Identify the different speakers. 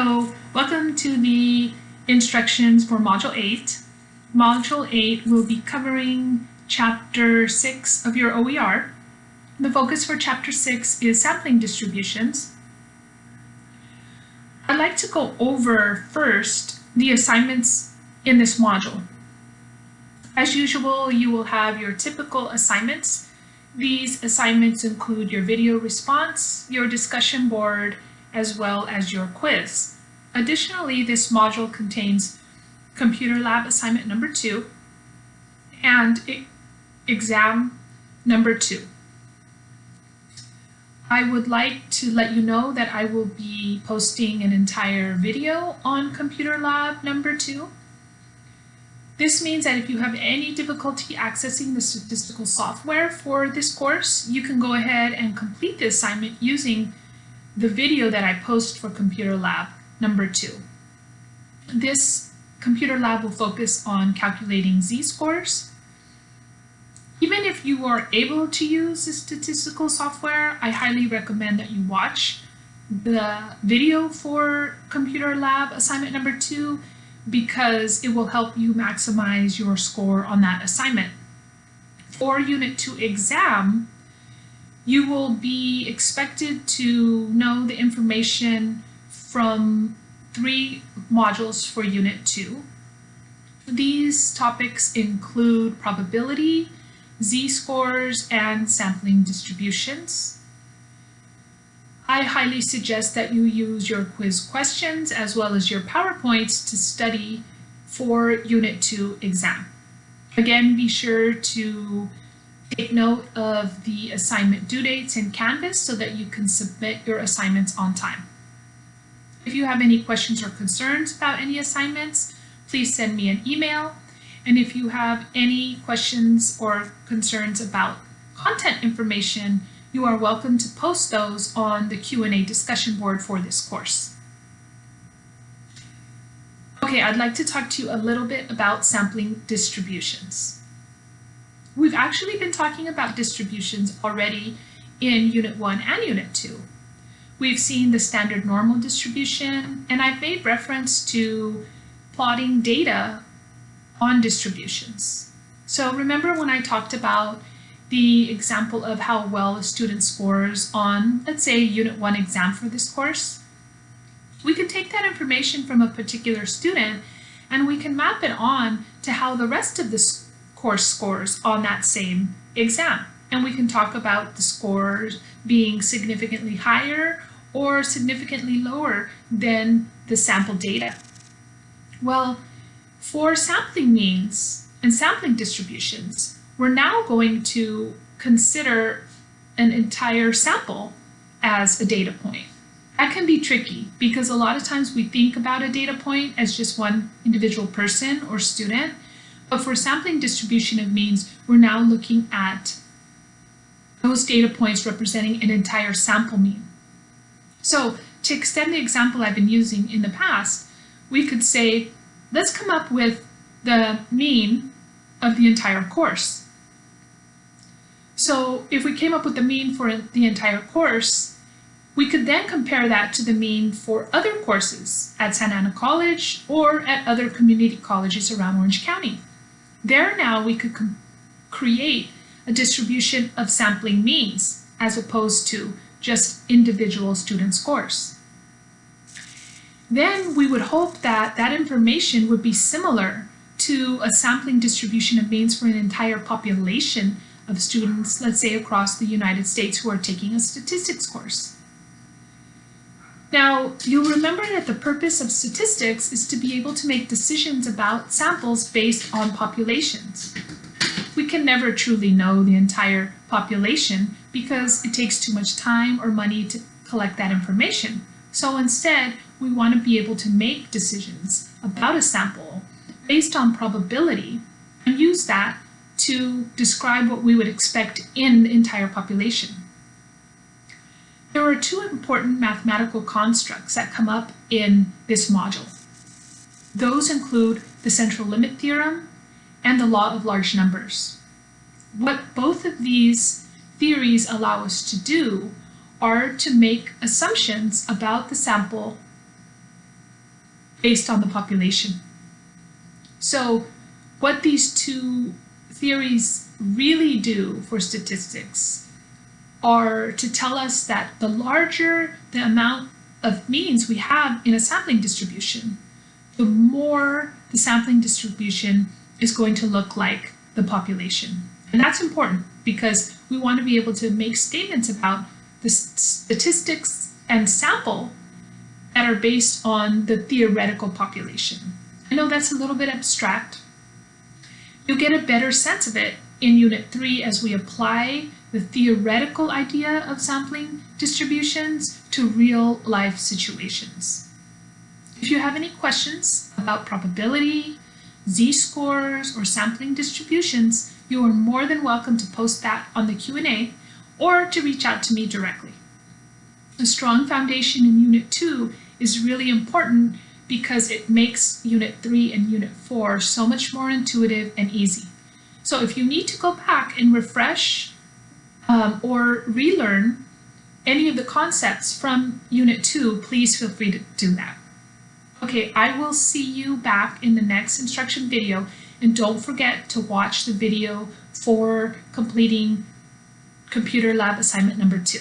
Speaker 1: Welcome to the instructions for Module 8. Module 8 will be covering Chapter 6 of your OER. The focus for Chapter 6 is sampling distributions. I'd like to go over first the assignments in this module. As usual, you will have your typical assignments. These assignments include your video response, your discussion board, as well as your quiz. Additionally, this module contains computer lab assignment number two and exam number two. I would like to let you know that I will be posting an entire video on computer lab number two. This means that if you have any difficulty accessing the statistical software for this course, you can go ahead and complete the assignment using the video that I post for Computer Lab number two. This Computer Lab will focus on calculating z-scores. Even if you are able to use the statistical software, I highly recommend that you watch the video for Computer Lab assignment number two because it will help you maximize your score on that assignment. For Unit 2 exam, you will be expected to know the information from three modules for Unit 2. These topics include probability, z-scores, and sampling distributions. I highly suggest that you use your quiz questions as well as your PowerPoints to study for Unit 2 exam. Again, be sure to Take note of the assignment due dates in Canvas so that you can submit your assignments on time. If you have any questions or concerns about any assignments, please send me an email. And if you have any questions or concerns about content information, you are welcome to post those on the Q&A discussion board for this course. Okay, I'd like to talk to you a little bit about sampling distributions. We've actually been talking about distributions already in Unit 1 and Unit 2. We've seen the standard normal distribution, and I've made reference to plotting data on distributions. So remember when I talked about the example of how well a student scores on, let's say, Unit 1 exam for this course? We can take that information from a particular student and we can map it on to how the rest of the course scores on that same exam. And we can talk about the scores being significantly higher or significantly lower than the sample data. Well, for sampling means and sampling distributions, we're now going to consider an entire sample as a data point. That can be tricky because a lot of times we think about a data point as just one individual person or student, but for sampling distribution of means, we're now looking at those data points representing an entire sample mean. So to extend the example I've been using in the past, we could say, let's come up with the mean of the entire course. So if we came up with the mean for the entire course, we could then compare that to the mean for other courses at Santa Ana College or at other community colleges around Orange County. There now we could create a distribution of sampling means as opposed to just individual student scores. Then we would hope that that information would be similar to a sampling distribution of means for an entire population of students, let's say across the United States who are taking a statistics course. Now, you'll remember that the purpose of statistics is to be able to make decisions about samples based on populations. We can never truly know the entire population because it takes too much time or money to collect that information. So instead, we want to be able to make decisions about a sample based on probability and use that to describe what we would expect in the entire population. There are two important mathematical constructs that come up in this module. Those include the central limit theorem and the law of large numbers. What both of these theories allow us to do are to make assumptions about the sample based on the population. So what these two theories really do for statistics are to tell us that the larger the amount of means we have in a sampling distribution, the more the sampling distribution is going to look like the population. And that's important because we want to be able to make statements about the statistics and sample that are based on the theoretical population. I know that's a little bit abstract. You'll get a better sense of it in Unit 3 as we apply the theoretical idea of sampling distributions to real life situations. If you have any questions about probability, z-scores, or sampling distributions, you are more than welcome to post that on the Q&A or to reach out to me directly. A strong foundation in Unit 2 is really important because it makes Unit 3 and Unit 4 so much more intuitive and easy. So if you need to go back and refresh um, or relearn any of the concepts from Unit 2, please feel free to do that. Okay, I will see you back in the next instruction video and don't forget to watch the video for completing computer lab assignment number two.